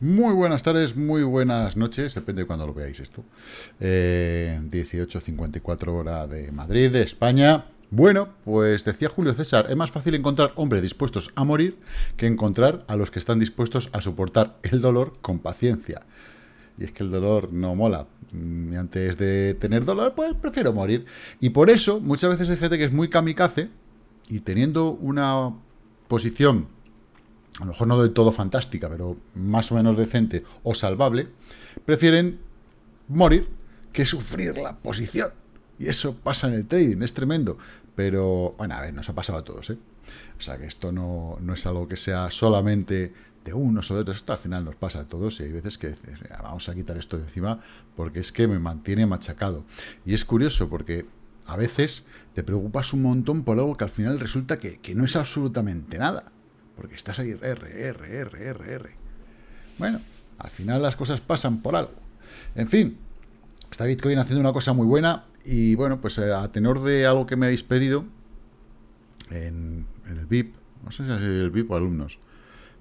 Muy buenas tardes, muy buenas noches, depende de cuando lo veáis esto. Eh, 18.54 hora de Madrid, de España. Bueno, pues decía Julio César, es más fácil encontrar hombres dispuestos a morir que encontrar a los que están dispuestos a soportar el dolor con paciencia. Y es que el dolor no mola. Y antes de tener dolor, pues prefiero morir. Y por eso, muchas veces hay gente que es muy kamikaze y teniendo una posición a lo mejor no del todo fantástica, pero más o menos decente o salvable, prefieren morir que sufrir la posición. Y eso pasa en el trading, es tremendo. Pero, bueno, a ver, nos ha pasado a todos, ¿eh? O sea, que esto no, no es algo que sea solamente de unos o de otros, esto al final nos pasa a todos y hay veces que dices, vamos a quitar esto de encima porque es que me mantiene machacado. Y es curioso porque a veces te preocupas un montón por algo que al final resulta que, que no es absolutamente nada. Porque estás ahí, R, R, R, R, R. Bueno, al final las cosas pasan por algo. En fin, está Bitcoin haciendo una cosa muy buena y bueno, pues eh, a tenor de algo que me habéis pedido en, el VIP, no sé si es el VIP o alumnos,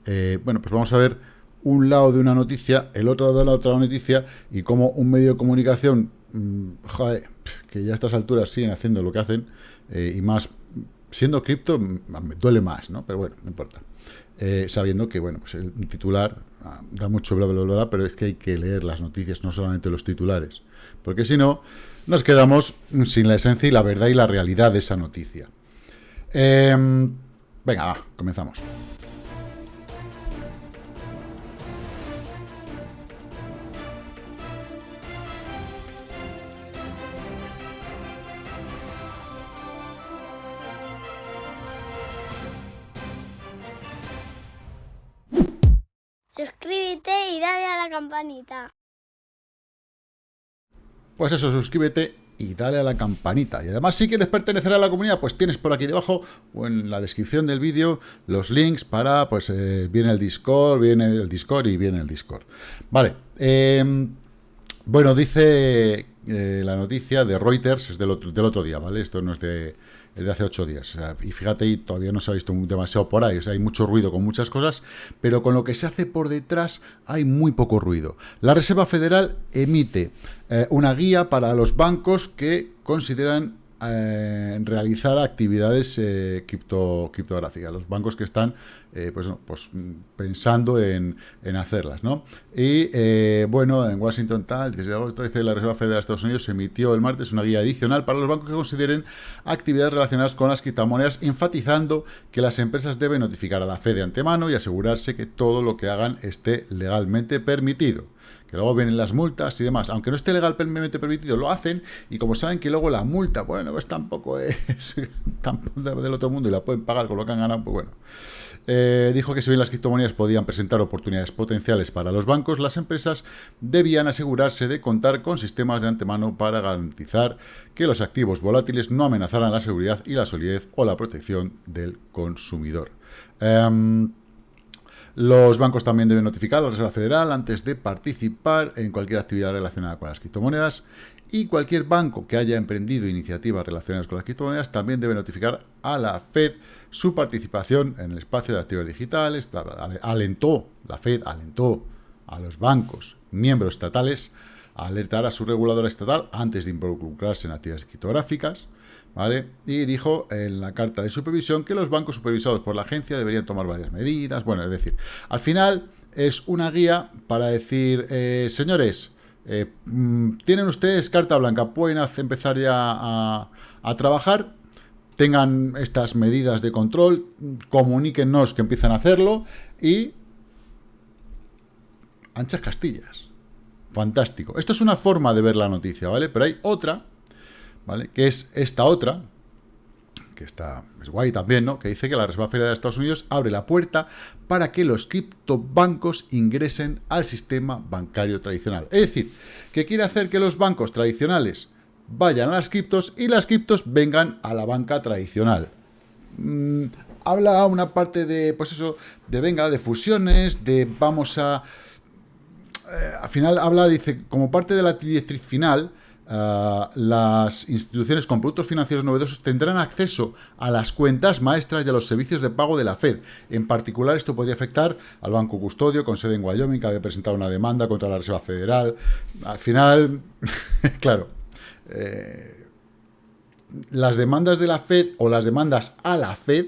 eh, bueno, pues vamos a ver un lado de una noticia, el otro lado de la otra noticia y cómo un medio de comunicación, mmm, joder, que ya a estas alturas siguen haciendo lo que hacen eh, y más siendo cripto me duele más, ¿no? Pero bueno, no importa. Eh, sabiendo que, bueno, pues el titular ah, da mucho bla, bla, bla, bla, pero es que hay que leer las noticias, no solamente los titulares. Porque si no, nos quedamos sin la esencia y la verdad y la realidad de esa noticia. Em, venga, va, comenzamos. Pues eso, suscríbete y dale a la campanita. Y además, si quieres pertenecer a la comunidad, pues tienes por aquí debajo o en la descripción del vídeo los links para, pues, eh, viene el Discord, viene el Discord y viene el Discord. Vale. Eh, bueno, dice eh, la noticia de Reuters, es del otro, del otro día, ¿vale? Esto no es de es de hace ocho días. y fíjate, y todavía no se ha visto demasiado por ahí. hay mucho ruido con muchas cosas, pero con lo que se hace por detrás hay muy poco ruido. La Reserva Federal emite eh, una guía para los bancos que consideran eh, realizar actividades eh, criptográficas, los bancos que están eh, pues, pues, pensando en, hacerlas. ¿no? Y eh, bueno, en Washington tal, desde agosto dice la Reserva Federal de Estados Unidos emitió el martes una guía adicional para los bancos que consideren actividades relacionadas con las criptomonedas, enfatizando que las empresas deben notificar a la Fed de antemano y asegurarse que todo lo que hagan esté legalmente permitido que luego vienen las multas y demás. Aunque no esté legalmente permitido, lo hacen y como saben que luego la multa, bueno, pues tampoco es del otro mundo y la pueden pagar con lo que han ganado, pues bueno. Eh, dijo que si bien las criptomonedas podían presentar oportunidades potenciales para los bancos, las empresas debían asegurarse de contar con sistemas de antemano para garantizar que los activos volátiles no amenazaran la seguridad y la solidez o la protección del consumidor. Em, los bancos también deben notificar a la Reserva Federal antes de participar en cualquier actividad relacionada con las criptomonedas y cualquier banco que haya emprendido iniciativas relacionadas con las criptomonedas también debe notificar a la Fed su participación en el espacio de activos digitales. Alentó, la Fed alentó a los bancos miembros estatales a alertar a su reguladora estatal antes de involucrarse en actividades criptográficas. ¿Vale? Y dijo en la carta de supervisión que los bancos supervisados por la agencia deberían tomar varias medidas. Bueno, es decir, al final es una guía para decir, eh, señores, eh, mm, tienen ustedes carta blanca, pueden empezar ya a, a, trabajar, tengan estas medidas de control, comuníquenos que empiezan a hacerlo y anchas castillas. Fantástico. Esto es una forma de ver la noticia, ¿vale? Pero hay otra ¿vale? Que es esta otra, que está, es guay también, ¿no? Que dice que la Reserva Federal de Estados Unidos abre la puerta para que los criptobancos ingresen al sistema bancario tradicional. Es decir, que quiere hacer que los bancos tradicionales vayan a las criptos y las criptos vengan a la banca tradicional. Mm, habla una parte de, pues eso, de venga, de fusiones, de vamos a... Eh, al final habla, dice, como parte de la directriz final, ah, las instituciones con productos financieros novedosos tendrán acceso a las cuentas maestras y a los servicios de pago de la Fed. En particular, esto podría afectar al Banco Custodio, con sede en Wyoming, que había presentado una demanda contra la Reserva Federal. Al final, claro, eh, las demandas de la Fed o las demandas a la Fed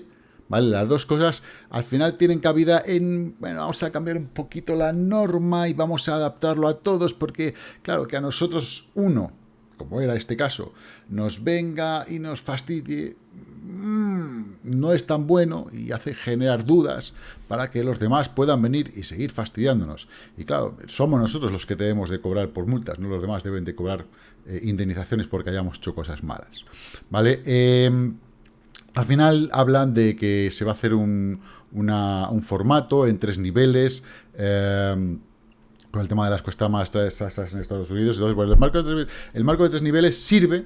¿vale? Las dos cosas al final tienen cabida en, bueno, vamos a cambiar un poquito la norma y vamos a adaptarlo a todos porque, claro, que a nosotros uno, como era este caso, nos venga y nos fastidie, mm, no es tan bueno y hace generar dudas para que los demás puedan venir y seguir fastidiándonos. Y claro, somos nosotros los que debemos de cobrar por multas, no los demás deben de cobrar eh, indemnizaciones porque hayamos hecho cosas malas. ¿Vale? Eh, al final hablan de que se va a hacer un, formato en tres niveles, eh, con el tema de las cuestas más en Estados Unidos. Entonces, el, marco de tres, el marco de tres niveles sirve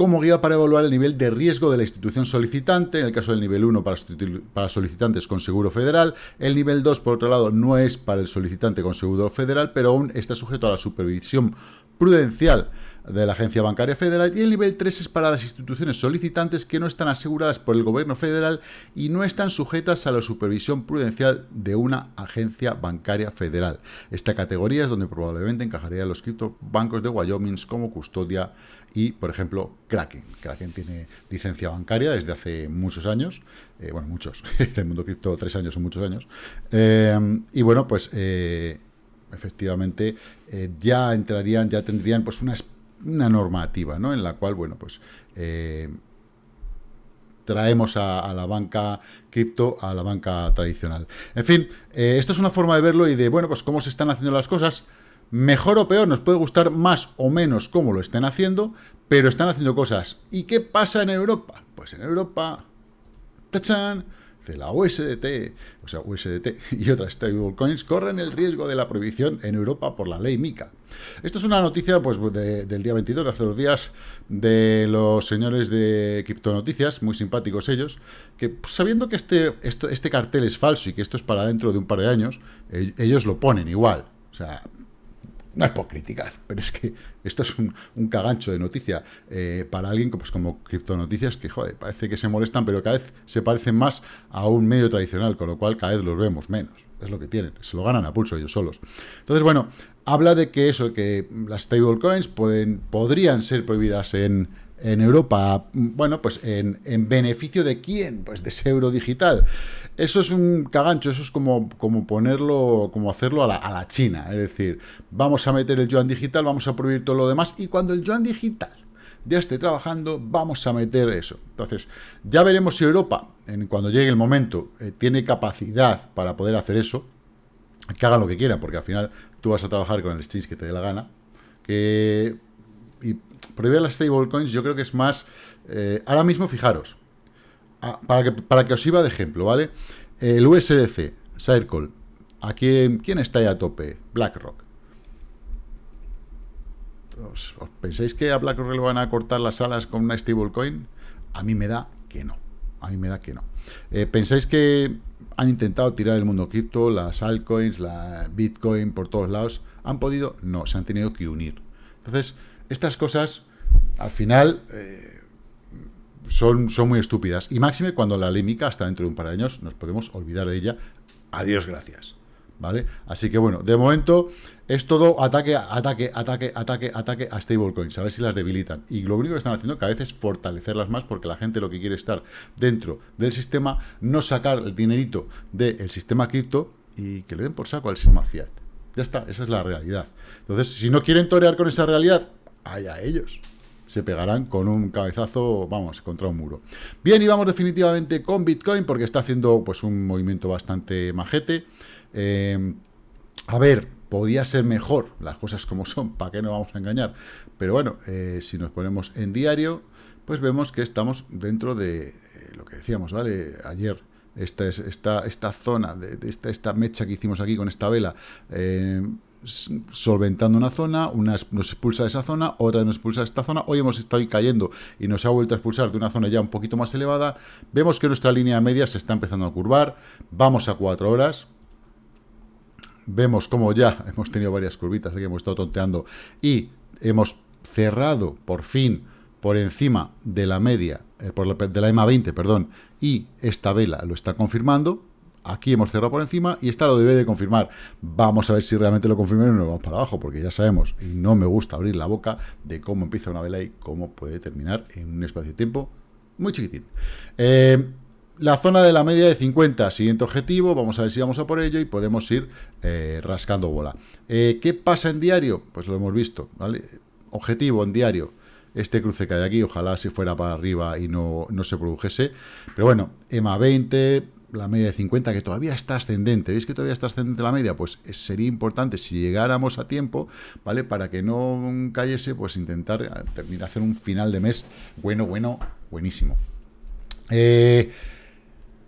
como guía para evaluar el nivel de riesgo de la institución solicitante, en el caso del nivel 1 para, solicitantes con seguro federal, el nivel 2 por otro lado no es para el solicitante con seguro federal, pero aún está sujeto a la supervisión prudencial de la Agencia Bancaria Federal y el nivel 3 es para las instituciones solicitantes que no están aseguradas por el gobierno federal y no están sujetas a la supervisión prudencial de una agencia bancaria federal. Esta categoría es donde probablemente encajaría los criptobancos de Wyoming como custodia y, por ejemplo, Kraken. Kraken tiene licencia bancaria desde hace muchos años, eh, bueno, muchos, en el mundo cripto tres años son muchos años, eh, y bueno, pues... Eh, efectivamente, ya entrarían, ya tendrían pues una una normativa, ¿no? En la cual, bueno, pues traemos a, la banca cripto a la banca tradicional. En fin, esto es una forma de verlo y de, bueno, pues cómo se están haciendo las cosas. Mejor o peor, nos puede gustar más o menos cómo lo estén haciendo, pero están haciendo cosas. ¿Y qué pasa en Europa? Pues en Europa, ¡tachán! la USDT, o sea, USDT y otras stablecoins corren el riesgo de la prohibición en Europa por la ley MICA. Esto es una noticia pues, del día 22, de hace dos días, de los señores de Criptonoticias, muy simpáticos ellos, que pues, sabiendo que este, este cartel es falso y que esto es para dentro de un par de años, eh, ellos lo ponen igual. O sea, no es por criticar, pero es que esto es un, cagancho de noticia eh, para alguien pues, como Criptonoticias, que joder, parece que se molestan, pero cada vez se parecen más a un medio tradicional, con lo cual cada vez los vemos menos. Es lo que tienen, se lo ganan a pulso ellos solos. Entonces, bueno, habla de que eso, que las stablecoins podrían ser prohibidas en, en Europa, bueno, pues en, en, beneficio de quién, pues de ese euro digital. Eso es un cagancho, eso es como, como ponerlo, como hacerlo a la, a la China, es decir, vamos a meter el yuan digital, vamos a prohibir todo lo demás, y cuando el yuan digital ya esté trabajando, vamos a meter eso. Entonces, ya veremos si Europa, en, cuando llegue el momento, eh, tiene capacidad para poder hacer eso, que hagan lo que quieran, porque al final tú vas a trabajar con el exchange que te dé la gana, que y prohibir las stablecoins yo creo que es más... Eh, ahora mismo, fijaros, ah, para, que, para que os iba de ejemplo, ¿vale? El USDC, Circle, aquí, ¿quién está ahí a tope? BlackRock. ¿Os, pensáis que a BlackRock le van a cortar las alas con una stablecoin? A mí me da que no. A mí me da que no. Eh, ¿Pensáis que han intentado tirar el mundo cripto, las altcoins, la Bitcoin por todos lados? ¿Han podido? No, se han tenido que unir. Entonces, estas cosas, al final, eh, son, son muy estúpidas. Y máxime cuando la ley MICA, hasta dentro de un par de años, nos podemos olvidar de ella. Adiós, gracias. ¿Vale? Así que bueno, de momento es todo ataque, ataque, ataque, ataque, ataque a stablecoins, a ver si las debilitan. Y lo único que están haciendo cada vez es fortalecerlas más porque la gente lo que quiere es estar dentro del sistema, no sacar el dinerito del sistema cripto y que le den por saco al sistema fiat. Ya está, esa es la realidad. Entonces, si no quieren torear con esa realidad, allá ellos. Se pegarán con un cabezazo, vamos, contra un muro. Bien, y vamos definitivamente con Bitcoin, porque está haciendo pues un movimiento bastante majete. Eh, a ver, podía ser mejor, las cosas como son, ¿para qué no vamos a engañar? Pero bueno, eh, si nos ponemos en diario, pues vemos que estamos dentro de eh, lo que decíamos, ¿vale? Ayer, esta, es, esta, esta zona, de, esta, esta mecha que hicimos aquí con esta vela, solventando una zona, una nos expulsa de esa zona, otra nos expulsa de esta zona, hoy hemos estado cayendo y nos ha vuelto a expulsar de una zona ya un poquito más elevada, vemos que nuestra línea media se está empezando a curvar, vamos a cuatro horas, vemos como ya hemos tenido varias curvitas, aquí hemos estado tonteando. Y hemos cerrado por fin por encima de la media, eh, de la EMA 20, perdón, y esta vela lo está confirmando, aquí hemos cerrado por encima y esta lo debe de confirmar. Vamos a ver si realmente lo confirma y nos vamos para abajo, porque ya sabemos, y no me gusta abrir la boca de cómo empieza una vela y cómo puede terminar en un espacio de tiempo muy chiquitín. Eh, la zona de la media de 50, siguiente objetivo, vamos a ver si vamos a por ello y podemos ir eh, rascando bola. Eh, ¿Qué pasa en diario? Pues lo hemos visto, ¿vale? Objetivo en diario, este cruce que hay aquí, ojalá si fuera para arriba y no, no se produjese. Pero bueno, EMA 20, la media de 50, que todavía está ascendente. ¿Veis que todavía está ascendente la media? Pues sería importante, si llegáramos a tiempo, ¿vale? Para que no cayese, pues intentar eh, terminar, hacer un final de mes bueno, bueno, buenísimo. Eh,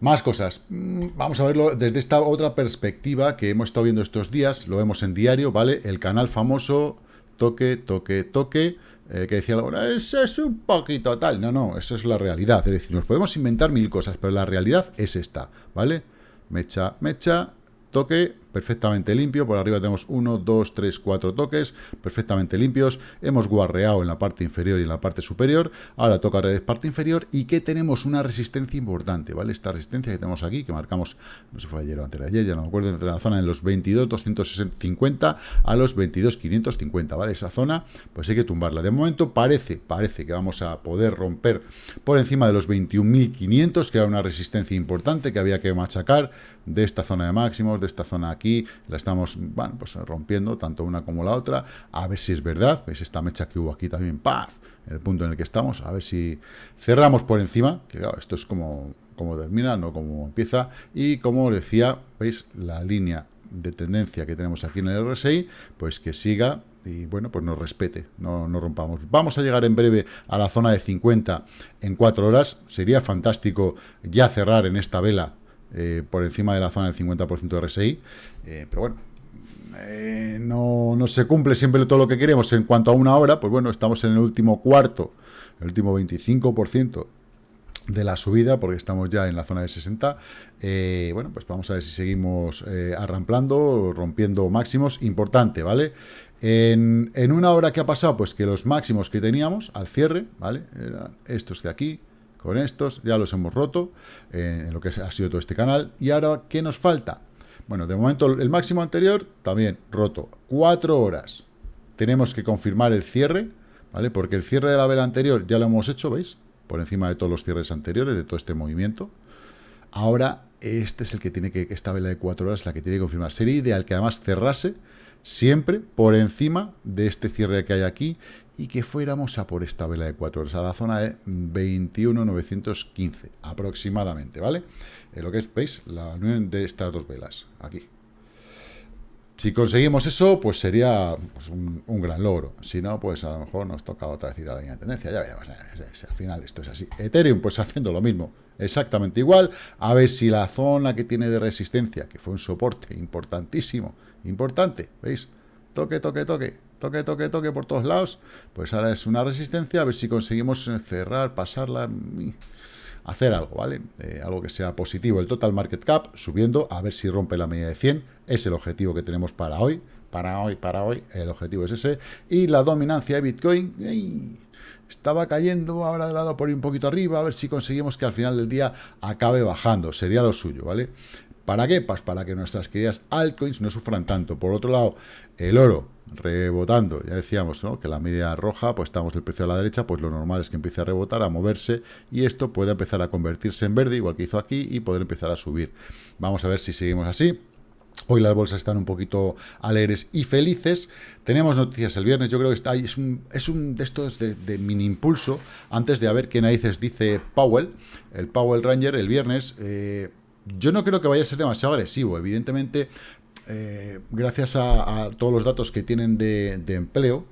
más cosas. Mm, vamos a verlo desde esta otra perspectiva que hemos estado viendo estos días. Lo vemos en diario, ¿vale? El canal famoso, toque, toque, toque. Eh, que decía, bueno, eso es un poquito tal. No, no, eso es la realidad. Es decir, nos podemos inventar mil cosas, pero la realidad es esta, ¿vale? Mecha, mecha, toque, perfectamente limpio, por arriba tenemos 1, 2, 3, 4 toques, perfectamente limpios, hemos guarreado en la parte inferior y en la parte superior, ahora toca la parte inferior, y que tenemos una resistencia importante, ¿vale? Esta resistencia que tenemos aquí, que marcamos, no sé fue ayer o antes ayer, ya no me acuerdo, entre la zona de los 22, 250 a los 22, 550, ¿vale? Esa zona, pues hay que tumbarla. De momento parece, parece que vamos a poder romper por encima de los 21.500, que era una resistencia importante que había que machacar de esta zona de máximos, de esta zona aquí la estamos pues rompiendo, tanto una como la otra, a ver si es verdad, veis esta mecha que hubo aquí también, ¡paf! El punto en el que estamos, a ver si cerramos por encima, que claro, esto es como, como termina, no como empieza, y como os decía, veis la línea de tendencia que tenemos aquí en el RSI, pues que siga y bueno, pues nos respete, no, no rompamos. Vamos a llegar en breve a la zona de 50 en 4 horas, sería fantástico ya cerrar en esta vela eh, por encima de la zona del 50% de RSI, eh, pero bueno, eh, no, no, se cumple siempre todo lo que queremos en cuanto a una hora, pues bueno, estamos en el último cuarto, el último 25% de la subida, porque estamos ya en la zona de 60, bueno, pues vamos a ver si seguimos arramplando, rompiendo máximos, importante, ¿vale? En, en, una hora que ha pasado, pues que los máximos que teníamos al cierre, ¿vale? Eran estos de aquí, con estos, ya los hemos roto eh, en lo que ha sido todo este canal. Y ahora, ¿qué nos falta? Bueno, de momento el máximo anterior también roto. Cuatro horas. Tenemos que confirmar el cierre, ¿vale? Porque el cierre de la vela anterior ya lo hemos hecho, ¿veis? Por encima de todos los cierres anteriores, de todo este movimiento. Ahora, este es el que tiene que, esta vela de cuatro horas la que tiene que confirmar. Sería ideal que además cerrase siempre por encima de este cierre que hay aquí y que fuéramos a por esta vela de 4 horas, a la zona de 21.915 aproximadamente, ¿vale? lo que es, ¿veis? La unión de estas dos velas, aquí. Si conseguimos eso, pues sería pues, un, gran logro. Si no, pues a lo mejor nos toca otra vez ir a la línea de tendencia. Ya veremos. al final esto es así. Ethereum, pues haciendo lo mismo. Exactamente igual. A ver si la zona que tiene de resistencia, que fue un soporte importantísimo, importante, ¿veis? Toque, toque, toque toque, toque, toque por todos lados, pues ahora es una resistencia, a ver si conseguimos cerrar, pasarla, hacer algo, ¿vale? Eh, algo que sea positivo. El total market cap subiendo, a ver si rompe la media de 100, es el objetivo que tenemos para hoy, para hoy, para hoy, el objetivo es ese. Y la dominancia de Bitcoin, estaba cayendo, ahora de lado por un poquito arriba, a ver si conseguimos que al final del día acabe bajando, sería lo suyo, ¿vale? ¿Para qué? Pues para que nuestras queridas altcoins no sufran tanto. Por otro lado, el oro rebotando, ya decíamos ¿no? que la media roja, pues estamos del precio a la derecha, pues lo normal es que empiece a rebotar, a moverse, y esto puede empezar a convertirse en verde, igual que hizo aquí, y poder empezar a subir. Vamos a ver si seguimos así. Hoy las bolsas están un poquito alegres y felices. Tenemos noticias el viernes. Yo creo que es, un, es un de estos de, mini impulso. Antes de a ver qué narices dice Powell, el Powell Ranger, el viernes. Eh, yo no creo que vaya a ser demasiado agresivo. Evidentemente, eh, gracias a, todos los datos que tienen de, empleo,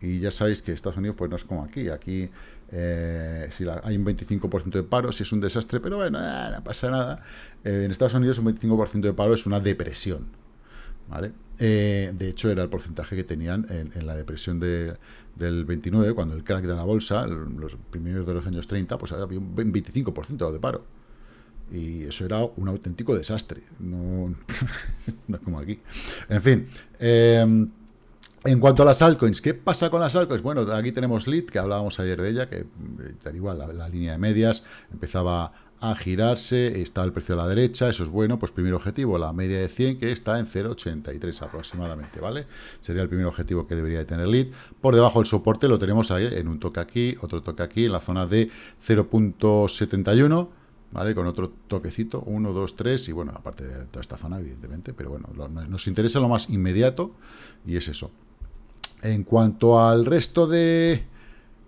y ya sabéis que Estados Unidos pues no es como aquí, aquí eh, si hay un 25% de paro, si es un desastre, pero bueno, eh, no pasa nada. en Estados Unidos un 25% de paro es una depresión, ¿vale? de hecho, era el porcentaje que tenían en, la depresión del 29, cuando el crack de la bolsa, los primeros de los años 30, pues había un 25% de paro. Y eso era un auténtico desastre. No, no como aquí. En fin. Em, En cuanto a las altcoins, ¿qué pasa con las altcoins? Bueno, aquí tenemos Lead, que hablábamos ayer de ella, que eh, igual la, línea de medias empezaba a girarse, está el precio a la derecha, eso es bueno, pues primer objetivo, la media de 100 que está en 0,83 aproximadamente, ¿vale? Sería el primer objetivo que debería de tener lead. Por debajo del soporte lo tenemos ahí en un toque aquí, otro toque aquí, en la zona de 0.71, ¿vale? Con otro toquecito, 1, 2, 3, y bueno, aparte de toda esta zona, evidentemente, pero bueno, nos interesa lo más inmediato, y es eso. En cuanto al resto de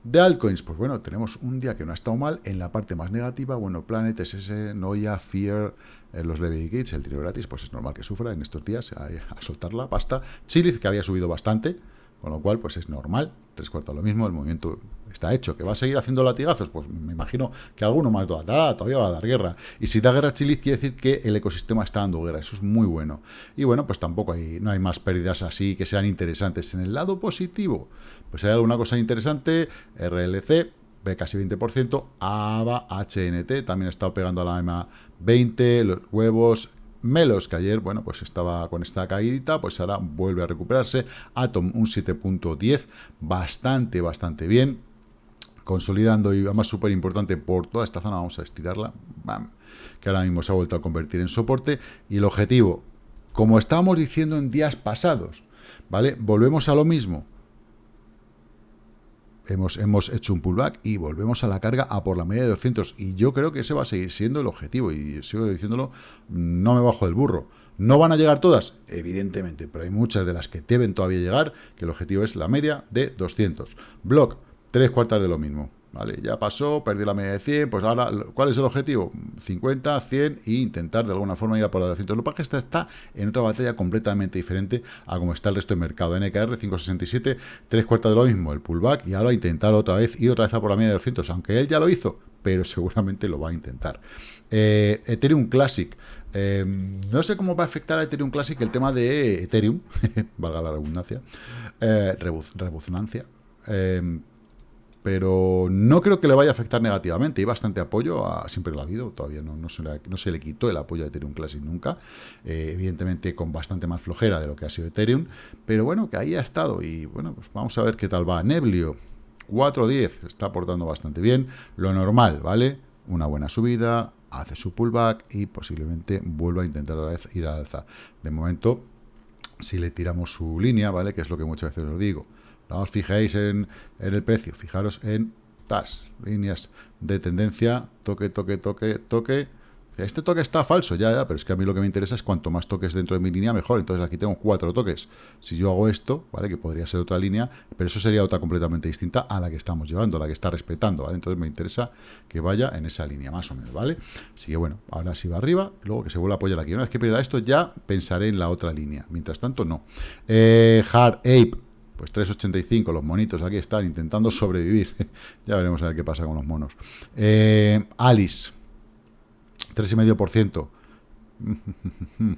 de altcoins, pues bueno, tenemos un día que no ha estado mal. En la parte más negativa, bueno, Planet, SS, Noia, Fear, eh, los Level Gates, el tiro gratis, pues es normal que sufra en estos días a, a soltar la pasta. Chiliz, que había subido bastante, con lo cual, pues es normal, tres cuartos lo mismo, el movimiento está hecho. ¿Que va a seguir haciendo latigazos? Pues me imagino que alguno más dará, todavía va a dar guerra. Y si da guerra a Chile, quiere decir que el ecosistema está dando guerra, eso es muy bueno. Y bueno, pues tampoco hay, no hay más pérdidas así que sean interesantes. En el lado positivo, pues hay alguna cosa interesante, RLC, casi 20%, AVA, HNT, también ha estado pegando a la EMA 20, los huevos, Melos, que ayer, bueno, pues estaba con esta caída, pues ahora vuelve a recuperarse. Atom, un 7.10, bastante, bastante bien. Consolidando y además súper importante por toda esta zona, vamos a estirarla, que ahora mismo se ha vuelto a convertir en soporte. Y el objetivo, como estábamos diciendo en días pasados, ¿vale? Volvemos a lo mismo hemos, hecho un pullback y volvemos a la carga a por la media de 200. Y yo creo que ese va a seguir siendo el objetivo. Y sigo diciéndolo, no me bajo del burro. ¿No van a llegar todas? Evidentemente, pero hay muchas de las que deben todavía llegar, que el objetivo es la media de 200. Block, tres cuartas de lo mismo. ¿Vale? Ya pasó, perdí la media de 100, pues ahora, ¿cuál es el objetivo? 50, 100 e intentar de alguna forma ir a por la de 200. Lo que esta está en otra batalla completamente diferente a como está el resto del mercado. NKR 567, tres cuartas de lo mismo, el pullback, y ahora intentar otra vez, ir otra vez a por la media de 200, aunque él ya lo hizo, pero seguramente lo va a intentar. Eh, Ethereum Classic, eh, no sé cómo va a afectar a Ethereum Classic el tema de Ethereum, valga la redundancia, eh, pero no creo que le vaya a afectar negativamente. Hay bastante apoyo, a, siempre lo ha habido, todavía no, no, se, le, no se le quitó el apoyo a Ethereum Classic nunca, eh, evidentemente con bastante más flojera de lo que ha sido Ethereum, pero bueno, que ahí ha estado y bueno, pues vamos a ver qué tal va. Neblio, 4.10, está aportando bastante bien, lo normal, ¿vale? Una buena subida, hace su pullback y posiblemente vuelva a intentar a vez ir al alza. De momento, si le tiramos su línea, ¿vale? Que es lo que muchas veces os digo, no os fijéis en, el precio, fijaros en TAS, líneas de tendencia, toque, toque, toque, toque. Este toque está falso, ya, ya, pero es que a mí lo que me interesa es cuanto más toques dentro de mi línea, mejor. Entonces aquí tengo cuatro toques. Si yo hago esto, ¿vale? Que podría ser otra línea, pero eso sería otra completamente distinta a la que estamos llevando, la que está respetando, ¿vale? Entonces me interesa que vaya en esa línea, más o menos, ¿vale? Así que bueno, ahora sí va arriba, luego que se vuelva a apoyar aquí. Una vez que pierda esto, ya pensaré en la otra línea. Mientras tanto, no. Eh, hard Ape, pues 3,85, los monitos aquí están intentando sobrevivir. ya veremos a ver qué pasa con los monos. Eh, Alice, 3,5%.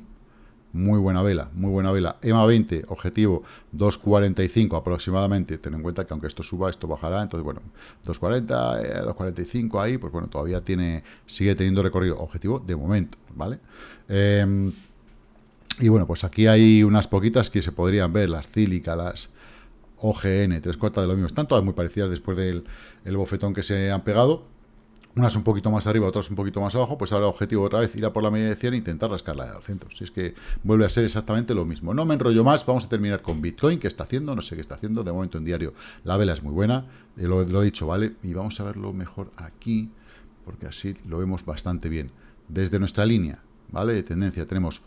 Muy buena vela, muy buena vela. EMA 20, objetivo 2.45 aproximadamente. Ten en cuenta que aunque esto suba, esto bajará. Entonces, bueno, 2.40, 2.45 eh, ahí, pues bueno, todavía tiene, sigue teniendo recorrido. Objetivo de momento, ¿vale? Eh, y bueno, pues aquí hay unas poquitas que se podrían ver, las cílicas, las, OGN, tres cuartas de lo mismo. Están todas muy parecidas después del bofetón que se han pegado. Unas un poquito más arriba, otras un poquito más abajo. Pues ahora el objetivo otra vez ir a por la media de 100 e intentar rascarla de 200. Si es que vuelve a ser exactamente lo mismo. No me enrollo más, vamos a terminar con Bitcoin. ¿Qué está haciendo? No sé qué está haciendo. De momento en diario la vela es muy buena. Eh, lo, lo he dicho, ¿vale? Y vamos a verlo mejor aquí, porque así lo vemos bastante bien. Desde nuestra línea, ¿vale? De tendencia tenemos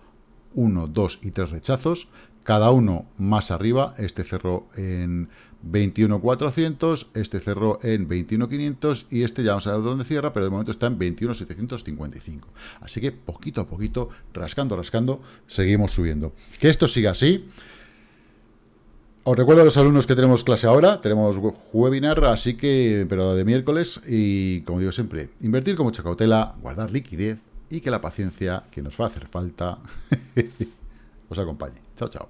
1, 2 y 3 rechazos cada uno más arriba, este cerró en 21.400, este cerró en 21.500 y este ya vamos a ver dónde cierra, pero de momento está en 21.755. Así que poquito a poquito, rascando, rascando, seguimos subiendo. Que esto siga así. Os recuerdo a los alumnos que tenemos clase ahora, tenemos webinar, así que, pero de miércoles, y como digo siempre, invertir con mucha cautela, guardar liquidez y que la paciencia que nos va a hacer falta os acompañe. Chao, chao.